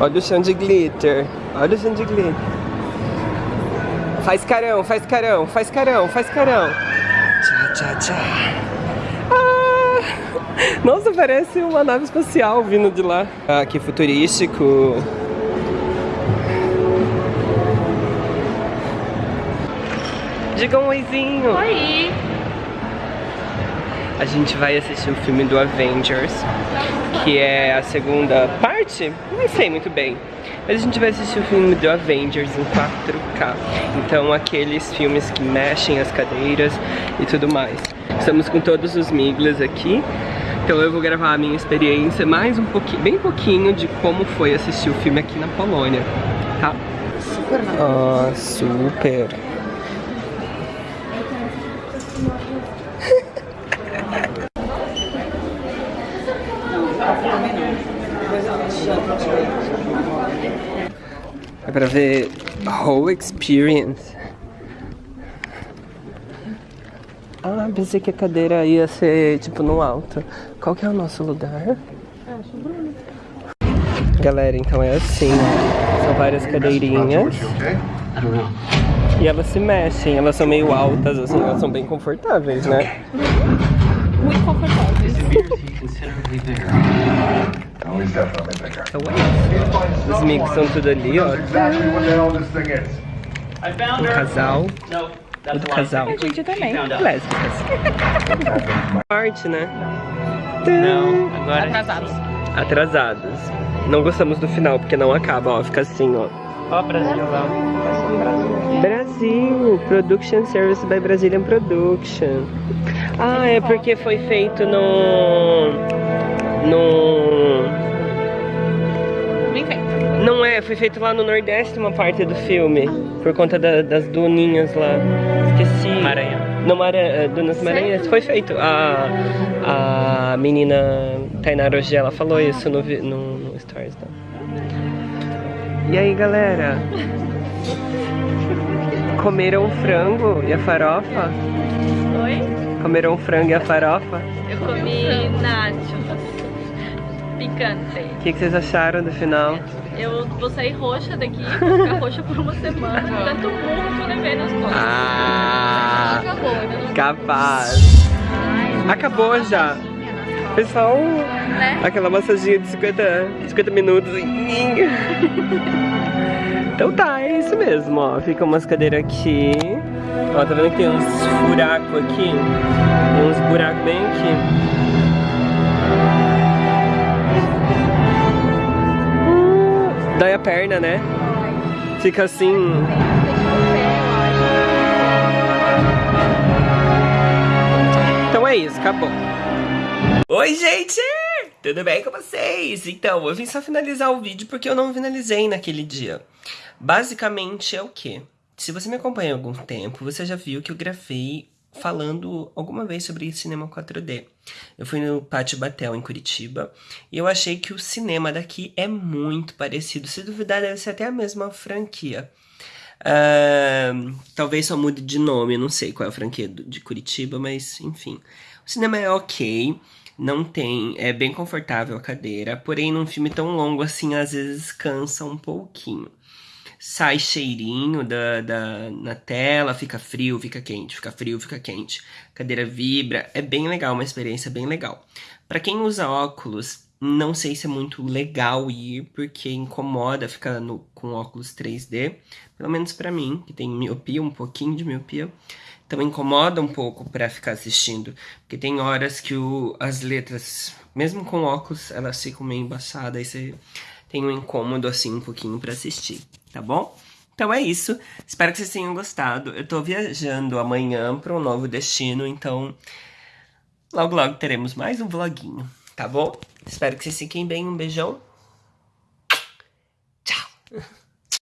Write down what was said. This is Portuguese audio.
Olha o chão de glitter. Olha o chão de glitter. Faz carão, faz carão, faz carão, faz carão. Tchá, tchá, tchá. Ah, nossa, parece uma nave espacial vindo de lá. Ah, que futurístico. Diga um oizinho. Oi! A gente vai assistir o filme do Avengers, que é a segunda parte, não sei muito bem. Mas a gente vai assistir o filme do Avengers em 4K. Então aqueles filmes que mexem as cadeiras e tudo mais. Estamos com todos os miglas aqui. Então eu vou gravar a minha experiência mais um pouquinho, bem pouquinho de como foi assistir o filme aqui na Polônia, tá? Super. Ah, super. É pra ver a whole experience. Ah, pensei que a cadeira ia ser tipo no alto. Qual que é o nosso lugar? Galera, então é assim. São várias cadeirinhas. E elas se mexem, elas são meio altas, assim, elas são bem confortáveis, né? Muito confortáveis. Definitely bigger. É. Os mix são tudo ali, ó. Exactly what the hell this thing is. I found her. casal, No, a lie. casal. A gente também. Lésbicas. Parte, né? Não, agora. Atrasados. Atrasados. Não gostamos do final, porque não acaba, ó. Fica assim, ó. Ó, Brasil lá. Brasil, Production Service by Brazilian Production. Ah, é porque foi feito no. No. Não é, foi feito lá no Nordeste uma parte do filme. Por conta da- das duninhas lá. Esqueci. Maranhão. No Mara, eh, Dunas Maranhenses. Foi feito. A, a menina Tainara Ogê, ela falou isso no, no, no Stories dela. E aí, galera? Comeram frango e a farofa? Oi? Comeram frango e a farofa? Eu comi nachos. Picante. O que, que vocês acharam do final? Eu vou sair roxa daqui, vou ficar roxa por uma semana. Tanto burro que eu levei nas costas. Ah, Acabou, ainda não capaz. Ai, Acabou já. Pessoal, né? aquela massaginha de 50, 50 minutos. Então tá, é isso mesmo, ó. Fica umas cadeiras aqui. Ó, tá vendo que tem uns furacos aqui? Tem uns buracos bem aqui. Perna, né? Fica assim. Então é isso, acabou. Oi, gente! Tudo bem com vocês? Então, eu vim só finalizar o vídeo porque eu não finalizei naquele dia. Basicamente é o quê? Se você me acompanha há algum tempo, você já viu que eu gravei falando alguma vez sobre cinema 4D. Eu fui no Pátio Batel, em Curitiba, e eu achei que o cinema daqui é muito parecido. Se duvidar, deve ser até a mesma franquia. Ahn, talvez só mude de nome, não sei qual é a franquia de Curitiba, mas enfim. O cinema é ok, não tem, é bem confortável a cadeira, porém num filme tão longo assim, às vezes cansa um pouquinho. Sai cheirinho da, da, na tela, fica frio, fica quente, fica frio, fica quente. A cadeira vibra, é bem legal, uma experiência bem legal. Pra quem usa óculos, não sei se é muito legal ir, porque incomoda ficar no, com óculos 3D. Pelo menos pra mim, que tem miopia, um pouquinho de miopia. Então incomoda um pouco pra ficar assistindo. Porque tem horas que o, as letras, mesmo com óculos, elas ficam meio embaçadas. Aí você tem um incômodo assim um pouquinho pra assistir, tá bom? Então é isso. Espero que vocês tenham gostado. Eu tô viajando amanhã pra um novo destino, então logo logo teremos mais um vloguinho, tá bom? Espero que vocês fiquem bem. Um beijão. Tchau.